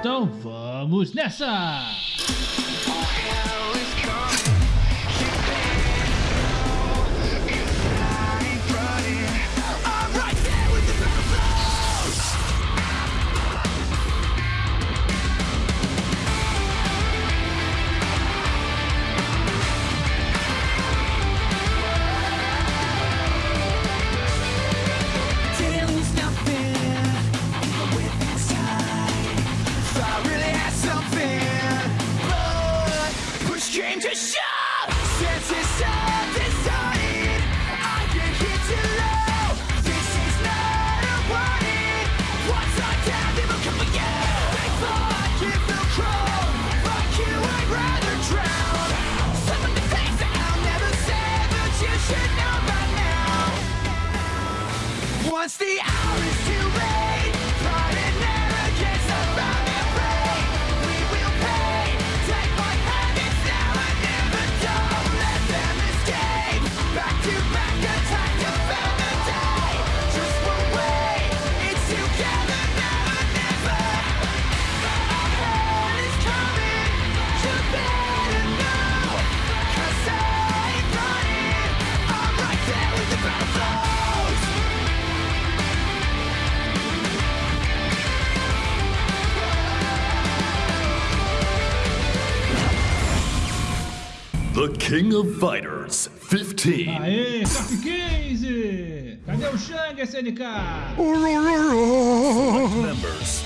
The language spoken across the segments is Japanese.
Então vamos nessa! King of Fighters 15. Aê, Cap 15! Cadê o Shang, SNK? Members,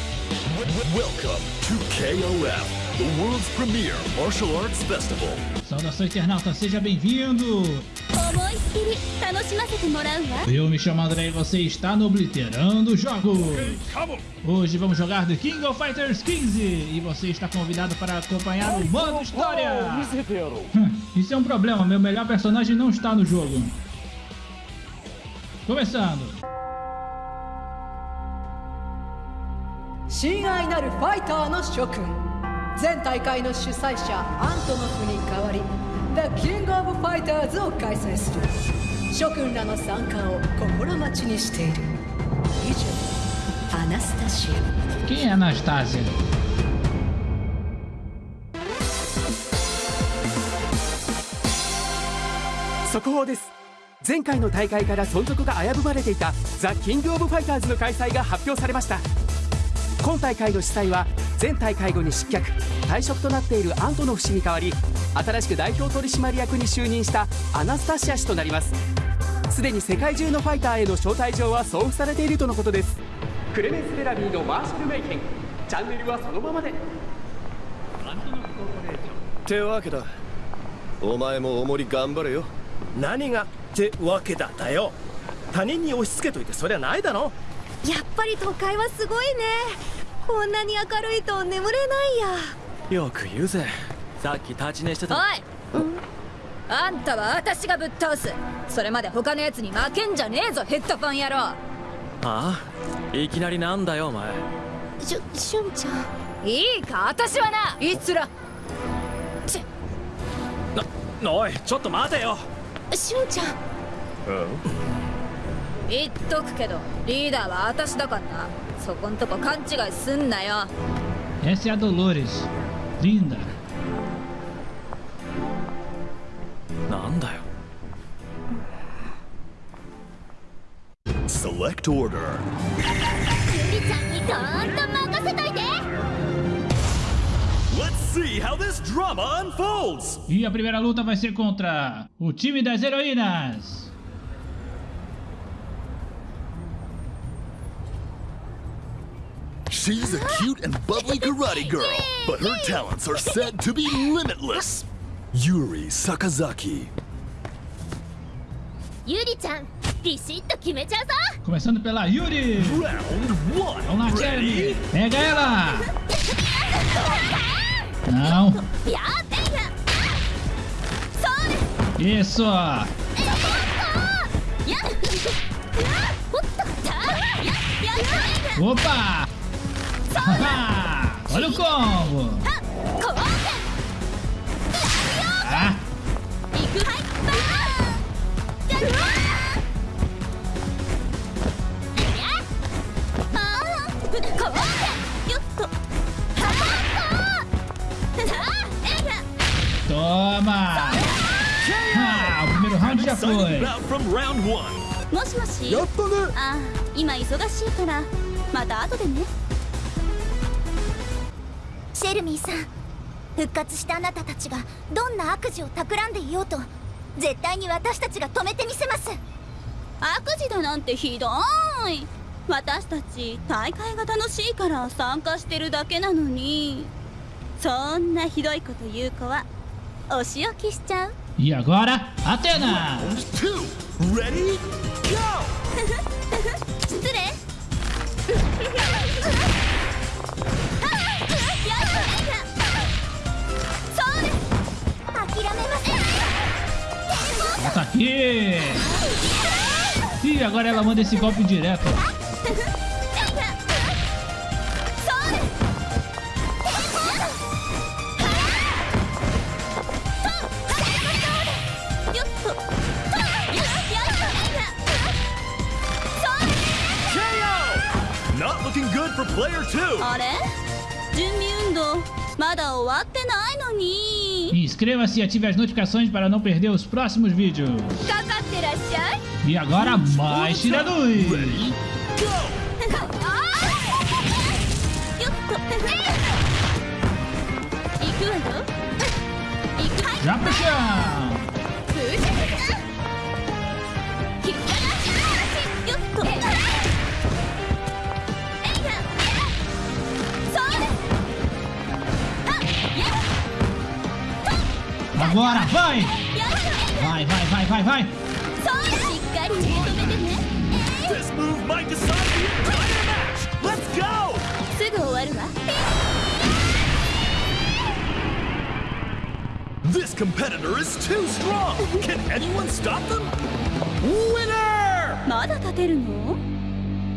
welcome to KOF, the world's premier martial arts festival. Saudação internauta, seja bem-vindo! 思いっきり楽しませてもらうわ Eu me chamo André e você está no Obliterando Jogos. Hoje vamos jogar The King of Fighters 15 e você está convidado para acompanhar o modo história. Hum, Isso é um problema, meu melhor personagem não está no jogo. Começando. 親愛なるファイターの諸君前大会の主催者アントノフに代わり The King of Fighters を開催する。諸君らの参加を心待ちにしている。以上アナスタシア。Quem é Anastasia? 速報です。前回の大会から存続が危ぶまれていたザ・キング・オブ・ファイターズの開催が発表されました。今大会の主催は前大会後に失脚退職となっているアントノフ氏に代わり新しく代表取締役に就任したアナスタシア氏となります。すでに世界中のファイターへの招待状は送付されているとのことです。クレメンス・ベラミーのマーシャル・メイケンチャンネルはそのままで。ってわけだ。お前もおもり頑張れよ。何がってわけだだよ。他人に押し付けといてそりゃないだろ。やっぱり都会はすごいね。こんなに明るいと眠れないよく言うぜさっき立ち寝してたおい。あんたは私がぶっ倒す。それまで他のやつに負けんじゃねえぞヘッドフォン野郎。ああいきなりなんだよお前。やしゅしゅんちゃん。いいか私はな。いつら。ち。おいちょっと待てよ。しゅんちゃん？言っとくけどリーダーは私だからな。そこんとこ勘違いすんなよ。Essa é a Dolores. Linda. Drama unfolds. E a primeira luta vai ser contra o time das heroínas. She's a cute and bubbly karate girl, but her talents are said to be limitless. Yuri Sakazaki. Yuri-chan, bichito, Começando pela Yuri! Vamos lá, Jeremy! Pega ela! Não! Isso! Opa! Olha o combo! も。しもし？やったね。あ今忙しいからまた後でね。シェルミーさん復活したあなたたちがどんな悪事を企んでいようと絶対に私たちが止めてみせます悪事だなんてひどい私たち大会が楽しいから参加してるだけなのにそんなひどいこと言う子はお仕置きしちゃう E agora, Atena! Round two. Ready? Go! 失礼そうです諦めま せん Volta aqui! E agora ela manda esse golpe direto. そうですよっと KO! Not looking good for player two. あれ準備運動まだ終わってないのに inscreva-se e ative as notificações para não perder os próximos vídeos. E agora mais tiradores! Já pro! Agora, vai! や Vai, vai, vai, vai, vai! This move might decide the entire match. Let's go! すぐ終わるわ This competitor is too strong. Can anyone stop them? Winner! まだ立てるの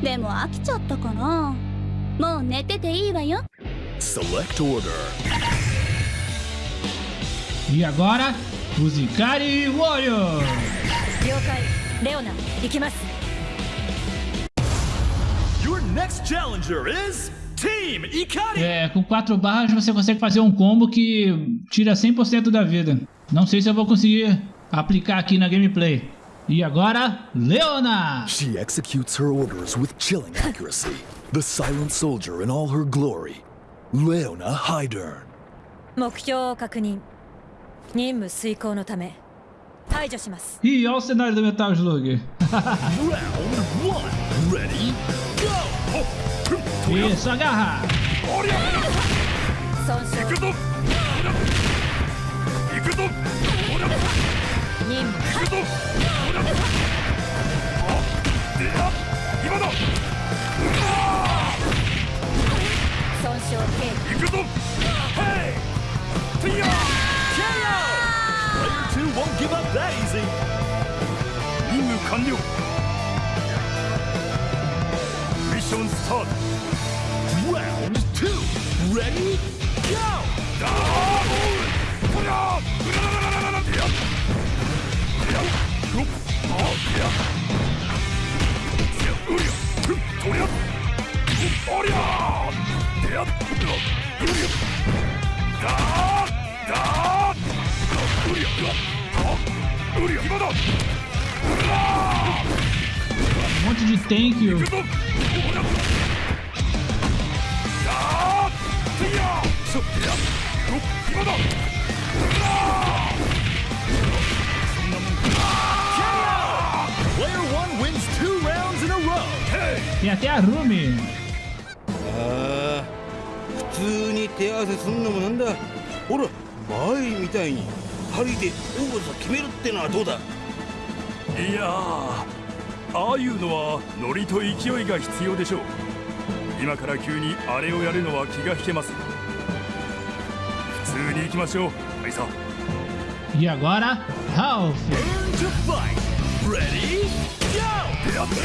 でも飽きちゃったかなもう寝てていいわよ Select order. E agora, os Ikari Warriors! 了解レオナ行きます Your next challenger is Team Ikari. É, com quatro barras você consegue fazer um combo que tira 100% da vida. Não sei se eu vou conseguir aplicar aqui na gameplay. E agora, Leona! She executes her orders with chilling accuracy. The silent soldier in all her glory. Leona Hydern. 目標を確認 任務遂行のためいいよセっしろい give up that easy. 任務完了ミッションスタート Round 2 Ready? Go! ダーこりゃうららららららいやいやよっあいやいやうりゃふっとりゃおりゃいやうりゃだーだーうりゃあうりゃ今だ Um monte de tank. 行くぞおりゃだーいやそいやよ今だうらそんなもん Player 1 wins two rounds in a row. Hey! Tem até a Rumi. ああ普通に手合わせすんのもなんだほら前みたいに二人で王座決めるってのはどうだ？いやーああいうのはノリと勢いが必要でしょう。今から急にあれをやるのは気が引けます。普通に行きましょうアイサ。E agora, Ralph. Turn to fight. Ready? Go! やって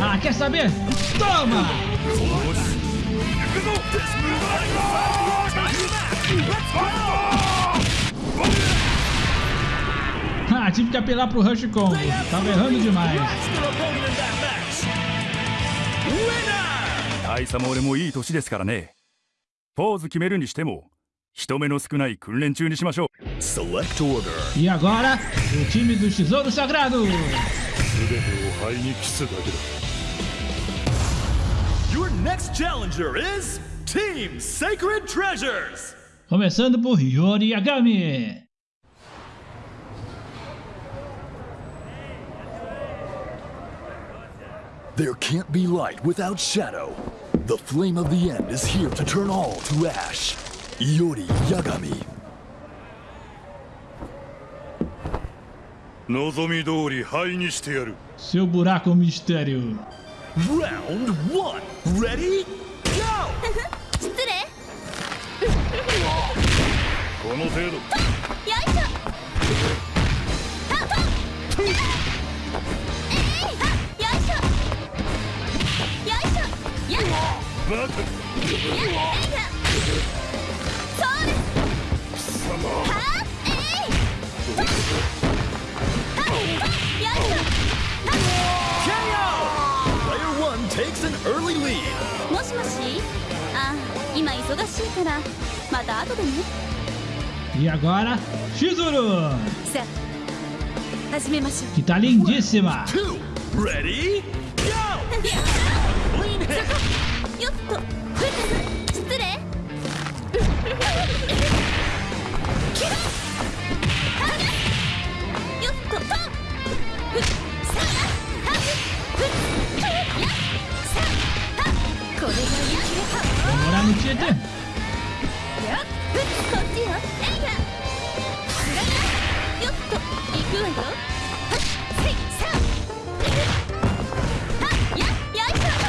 Ah, quer saber? Toma! Ah, tive que apelar pro Rush Combo. Tava errando demais. 大佐も俺もいい年ですからねポーズ決めるにしても人目の少ない訓練中にしましょう Select order E agora, o time do Tesouro Sagrado. 全てを灰に帰すだけだ Your next challenger is Team Sacred Treasures. Começando por Yori Yagami. There can't be light without shadow. The flame of the end is here to turn all to ash. Iori Yagami. 望み通り灰にしてやる Seu buraco mistério. Round one. Ready? Go! 失礼この程度よいしょ バカもしもしあ今忙しいからまた後でね。いやこらシュズさあ始めましょうタリンジッシュマ2レデーは Vamos lá no Tietê. やふこっちよえいやよっと行くわよはせいさはやよいしょは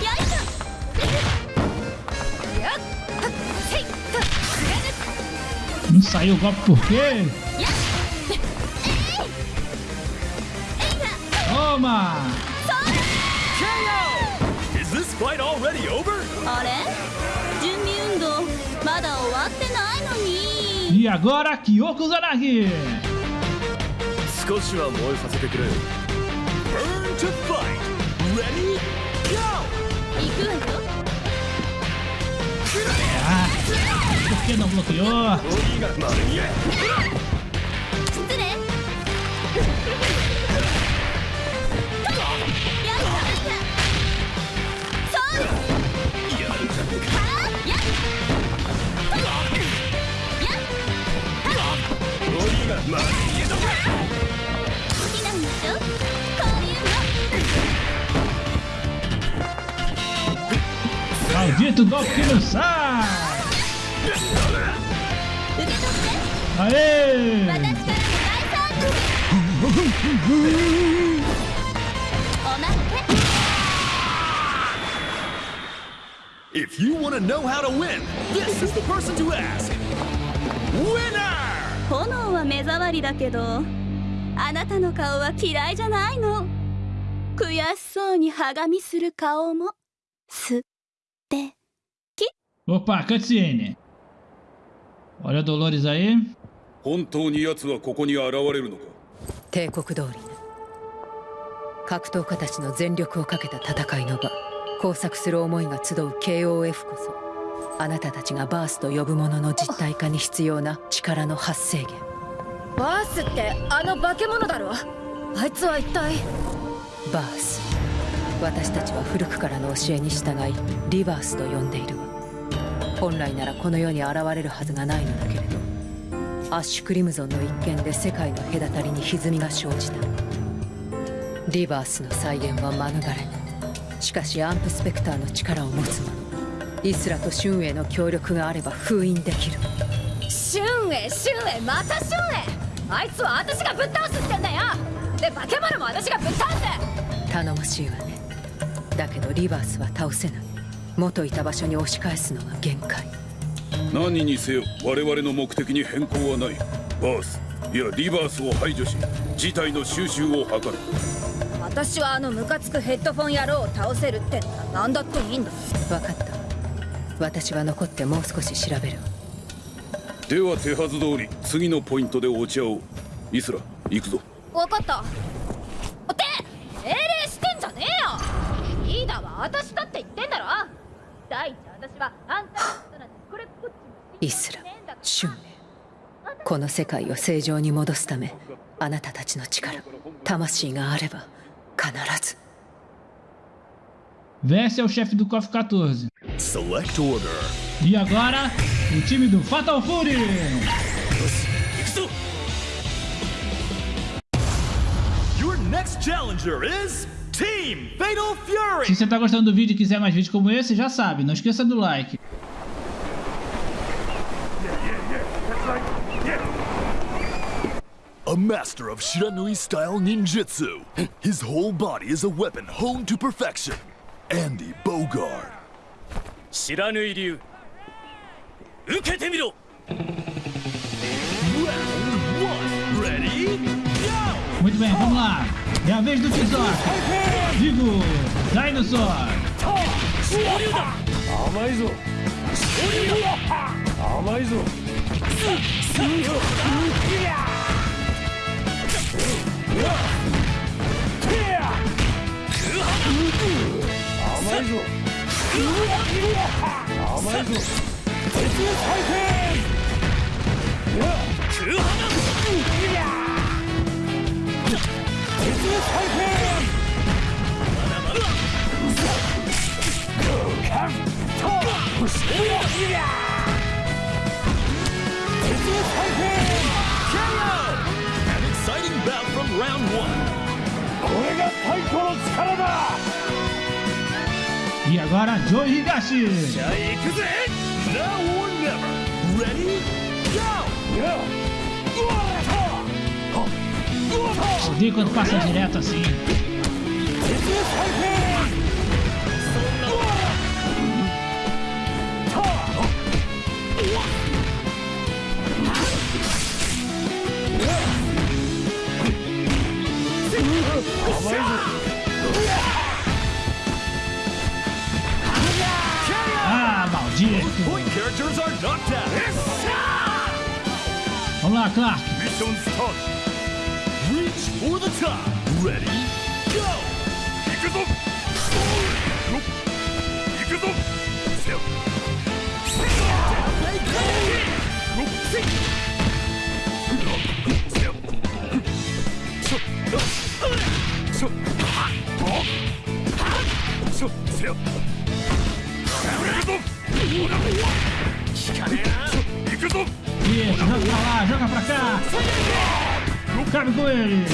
やよいしょやはせいとすがです Não saiu o golpe por quê? やえいえいや Toma! fight ready over? あれ？準備運動まだ終わってないのにいやごら記憶がない少しは燃えさせてくれ Burn to! Ready? Go! 行くわよのよ失礼 好きなんでしょこういうの Maldito golpe que não sai! 受け取って Aê! 私からの大サービスおまけ If you want to know how to win, this is the person to ask. Winner! 炎は目障りだけどあなたの顔は嫌いじゃないの。悔しそうにはがみする顔もす Opa, cutscene. Olha Dolores aí. 本当に奴はここに現れるのか？帝国通り。ね格闘家たちの全力をかけた戦いの場。交錯する思いが集う KOF こそあなたたちがバースと呼ぶものの実体化に必要な力の発生源。バースってあの化け物だろ？あいつは一体？バース。私たちは古くからの教えに従いリバースと呼んでいる。わ本来ならこの世に現れるはずがないのだけれどアッシュクリムゾンの一件で世界の隔たりに歪みが生じた。リバースの再現は免れしかしアンプスペクターの力を持つ者イスラとシュンエの協力があれば封印できる。シュンエシュンエまたシュンエ。あいつは私がぶっ倒すってんだよ。で化け物も私がぶっ倒す。頼もしいわね。だけどリバースは倒せない。元いた場所に押し返すのは限界。何にせよ我々の目的に変更はない。バースいやリバースを排除し事態の収拾を図る。私はあのムカつくヘッドフォン野郎を倒せるって何だ。っていいんだ。分かった私は残ってもう少し調べる。では手はず通り次のポイントでお茶をイスラ行くぞ分かった。って命令してんじゃねえよ。リーダーは私だって言ってんだろ。第一私はあんたのことなんてこれっぽっちもイスラ春明この世界を正常に戻すためあなたたちの力魂があれば必ず Vesse é o chefe do KOF 14. Select order. E agora, o time do Fatal Fury. Your next challenger is Team Fatal Fury. Se você tá gostando do vídeo e quiser mais vídeos como esse, já sabe, não esqueça do like. A master of Shiranui style ninjutsu. His whole body is a weapon honed to perfection. Andy Bogard. 知らぬい流受けてみろ? Muito bem, vamos lá. É a vez do Tizok. Digo, Dinosaur. 甘いぞ甘いぞ甘いぞ甘いぞ鉄回転鉄回転 An exciting bout from round one. これが太鼓の力だ E agora, Joe Higashi. Now. Ready? Go! Odeio quando passa direto assim. Oh, my God. Characters are knocked out Vamos lá, Clark. Mission start Reach for the top. Ready? Go! 行 Isso, joga pra lá, joga pra cá. Cabe com ele.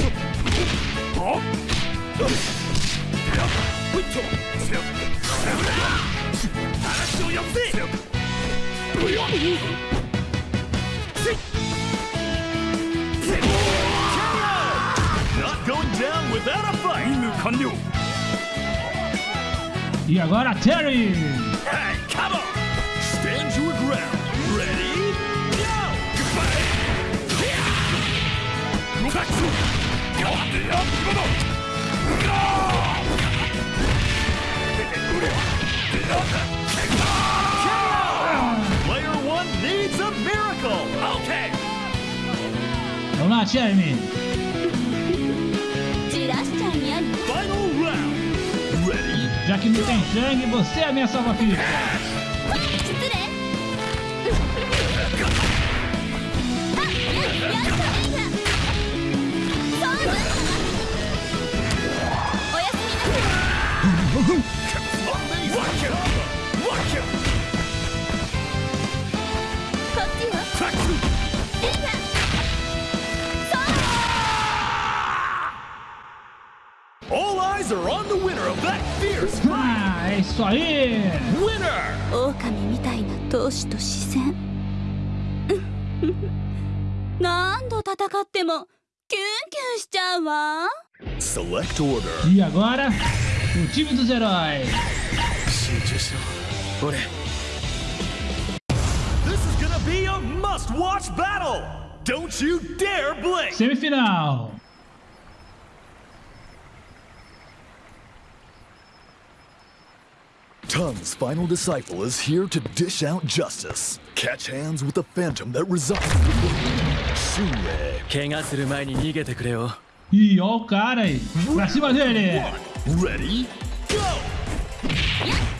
Not going down without a fight. E agora Terry. Hey. Vamos lá, time! Já que não tem sangue, você é a minha salva-fita! Isso aí. winner! 狼みたいな闘志と視線何度戦ってもキュンキュンしちゃうわ Select order. E agora, o time dos heróis. 集中しろ俺 This is gonna be a must-watch battle! Don't you dare blink! Semifinal. Tung's final disciple is here to dish out justice. Catch hands with the phantom that resides in the Ih, ó Ready? Go! Yeah.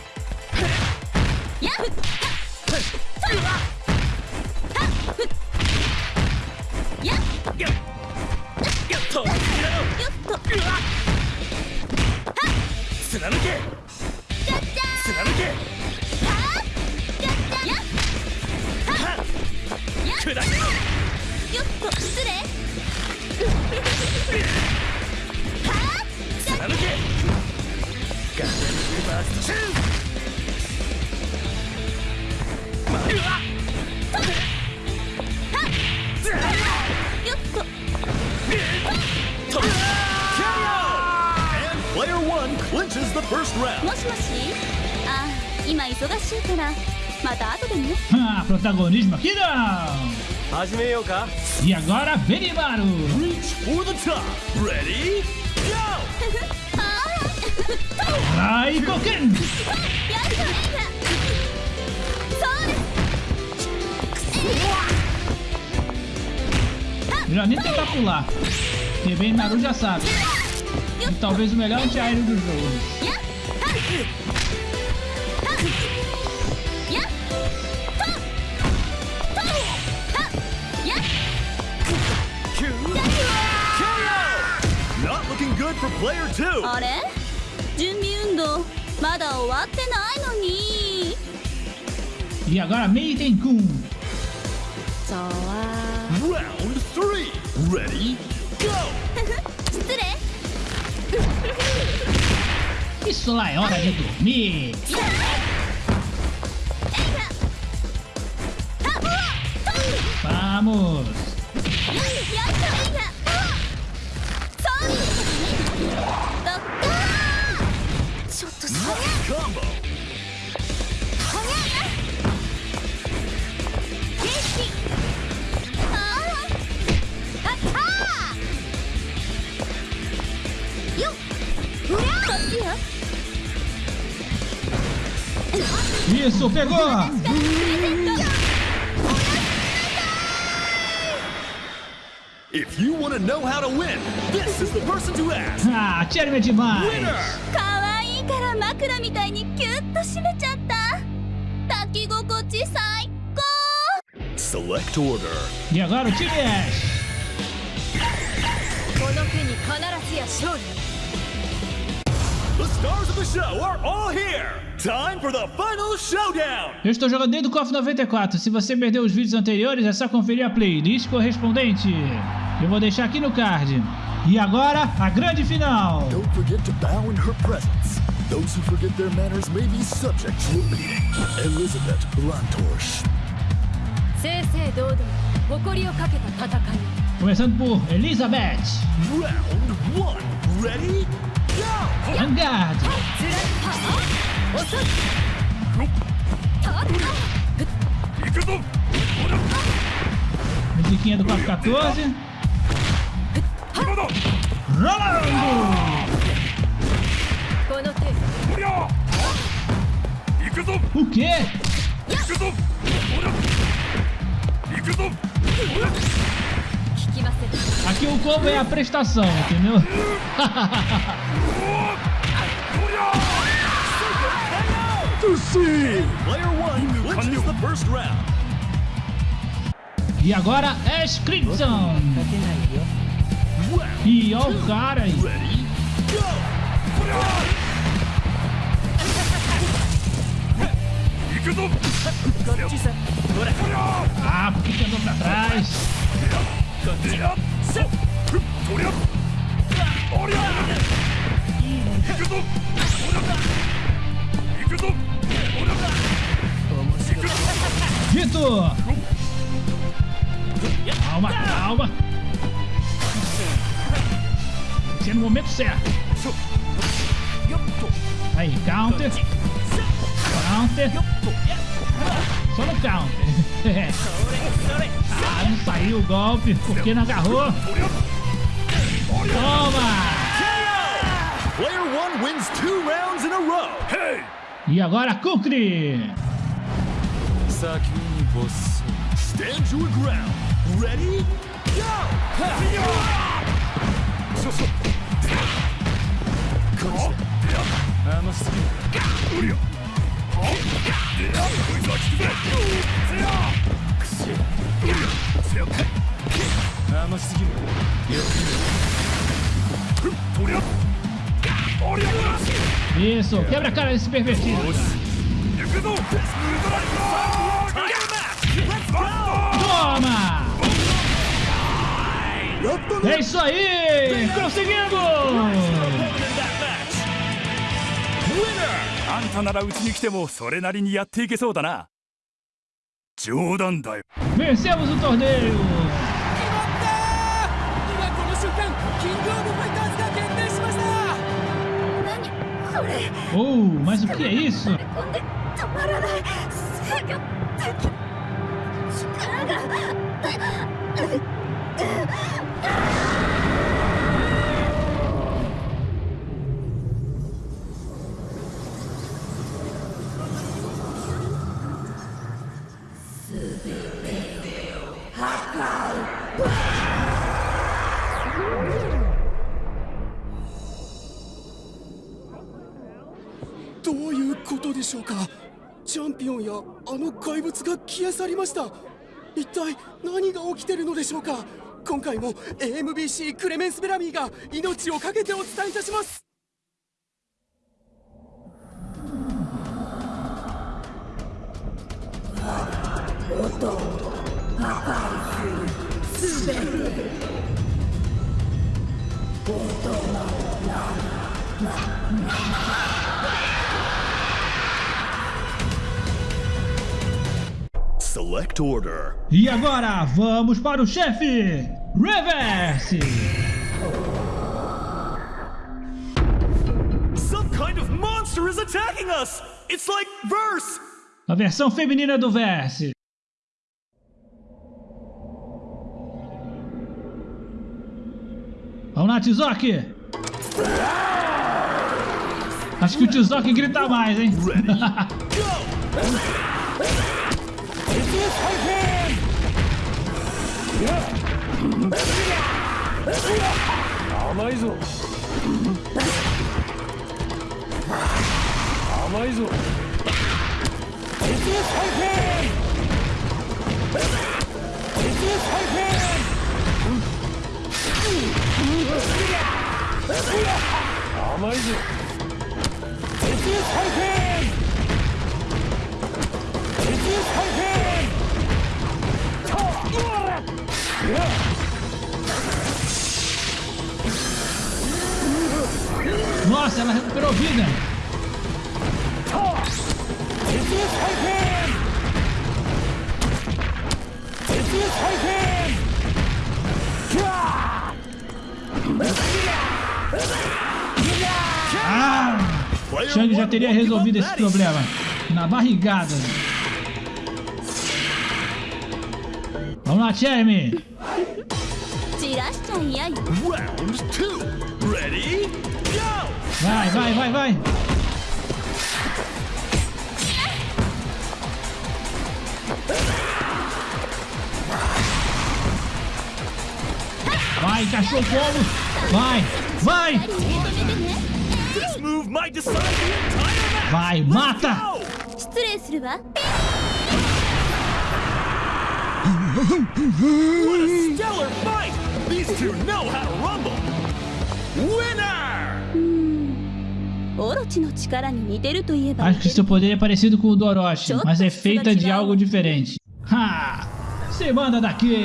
始めようか E agora, Benimaru. Reach for the top. Ready? Go! ライコケン。やったそうです Melhor nem tentar pular. Porque Benimaru já sabe. E talvez o melhor antiaéreo do jogo. あれ準備運動まだ終わってないのに E agora, Meiten-kun. そうは Round three. Ready? Go! 失礼 Isso lá é hora de dormir. Vamos. combo. Isso, pegou! If you want to know how to win, this is the person to ask. Ah, Jeremy é demais! Winner! かわいいから枕みたいにキュッと締めちゃった抱き心地最高 Select order. E agora o time Ash. この日に必ずや勝利 The stars of the show are all here. Time for the final showdown. Eu estou jogando desde o KOF 94. Se você perdeu os vídeos anteriores, é só conferir a playlist correspondente. Eu vou deixar aqui no card. E agora, a grande final. Don't forget to bow in her presence. Those who forget their manners may be subject to a beating. Elizabeth Blantorche. Começando por Elizabeth. Round 1. Ready? Go! Vanguard. Musiquinha do 414. Rolando! O quê? Aqui o combo é a prestação, entendeu? e agora é Scription! E olha o cara aí! Ah, por que andou pra trás? Dito! Calma, calma! Tem que ser é no momento certo. Aí, counter. Counter. Só no counter. ah, não saiu o golpe, porque não agarrou. Toma! Player one wins two rounds in a row. Hey! E agora Kukri! Stand your ground. Ready? Go! Isso, quebra a cara desse pervertido. Toma! É isso aí! Conseguimos! あんたならうちに来てもそれなりにやっていけそうだな。冗談だよ。Vencemos o torneio! 今この瞬間キングオブファイターズが決定しました。これ。Oh, mas o que é isso? 飛んで止まらない。制御で力が消え去りました。一体何が起きてるのでしょうか。今回も AMBC クレメンス・ベラミーが命を懸けてお伝えいたします「Select order. E agora, vamos para o chefe! Reverse! Some kind of monster is attacking us! It's like verse! A versão feminina do Verse. Vamos lá, Tizoki! Acho que o Tizoki grita mais, hein? 甘いぞ甘いぞ鉄再生鉄再生甘いぞ鉄再生 Nossa, ela recuperou vida! Ah! Shang já teria resolvido esse problema. Na barrigada. Vamos lá! Round 2. Ready? Go! Vai, vai, vai, vai! Vai, cachorro fogo! combo! Vai, vai! Vai, mata! What a stellar fight! These two know how to rumble! Winner! Acho que seu poder é parecido com o do Orochi, mas é feita de algo diferente. Ha! Se manda daqui!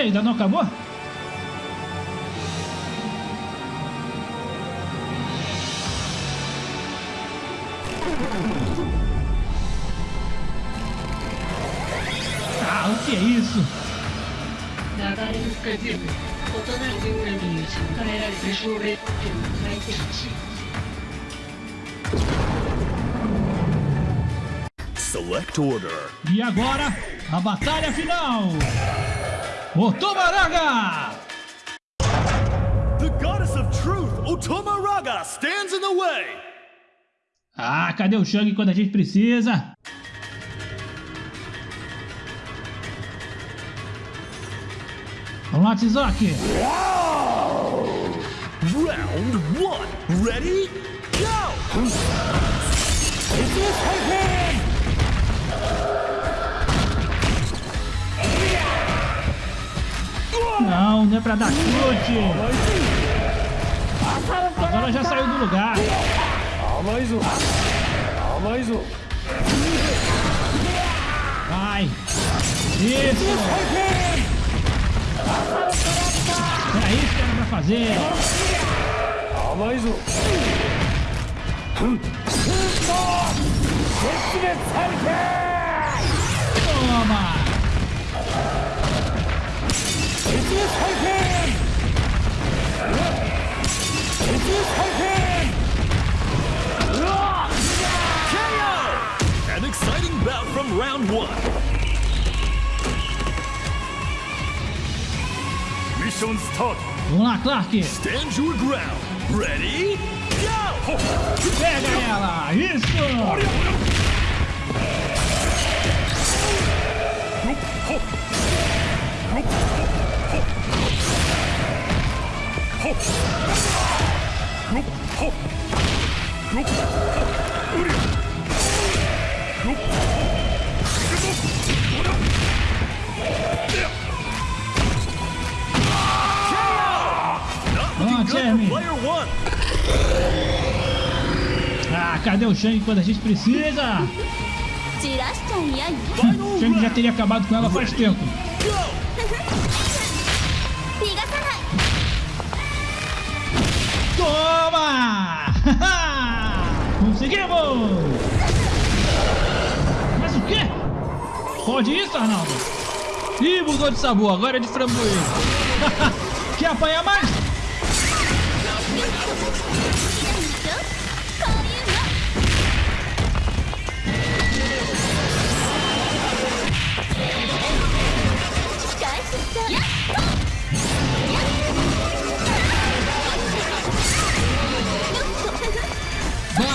ainda não acabou? Ah, o que é isso? Select order. E agora, a batalha final! Otomaraga! The goddess of truth, Otomaraga, stands in the way! Ah, cadê o Shang quando a gente precisa? Vamos lá, Tizoki! Round one, ready, go! Não, não é pra dar chute! Agora já saiu do lugar! Vai! Isso! Era isso que era pra fazer! Toma! KO! An exciting bout from round one. Mission start. Lá, Clark! Stand your ground. Ready, go! Pega ela! Isso! Vamos, Ah, cadê o Shang quando a gente precisa? Hum, Shang já teria acabado com ela faz tempo. Toma! Conseguimos! Mas o quê? Pode isso, Arnaldo? Ih, mudou de sabor, agora é de framboesa. Quer apanhar mais?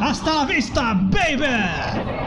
Hasta vista, baby!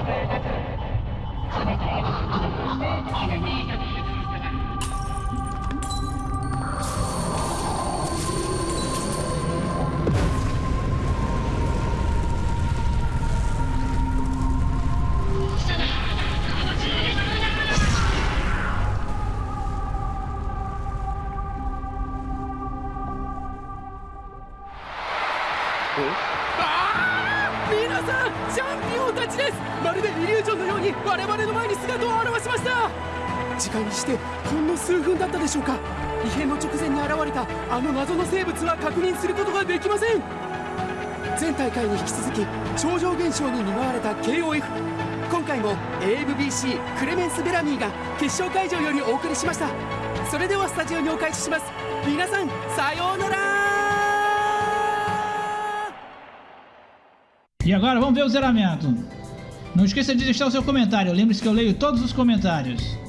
してほんの数分だったでしょうか異変の直前に現れたあの謎の生物は確認することができません前大会に引き続き超常現象に見舞われた KOF 今回も AFBC クレメンス・ベラミーが決勝会場よりお送りしましたそれではスタジオにお返しします皆さんさようなら E agora vamos ver o zeramento. Não esqueça de deixar o seu comentário. Lembre-se que eu leio todos os comentários.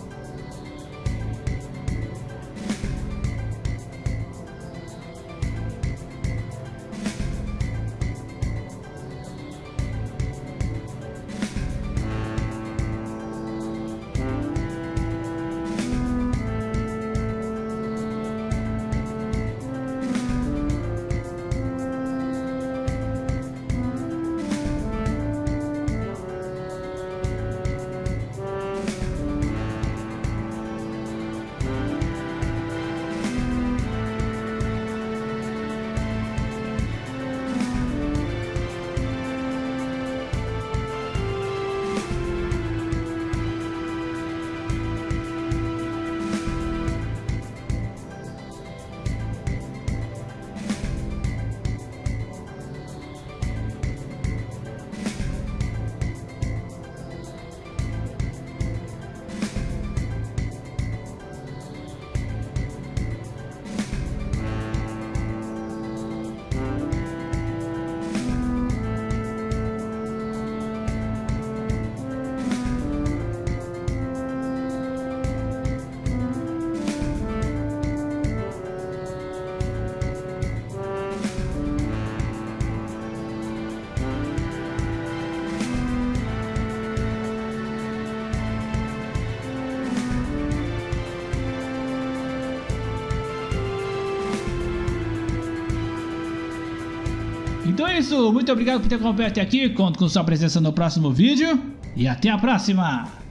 É isso, muito obrigado por ter acompanhado até aqui, conto com sua presença no próximo vídeo. E até a próxima!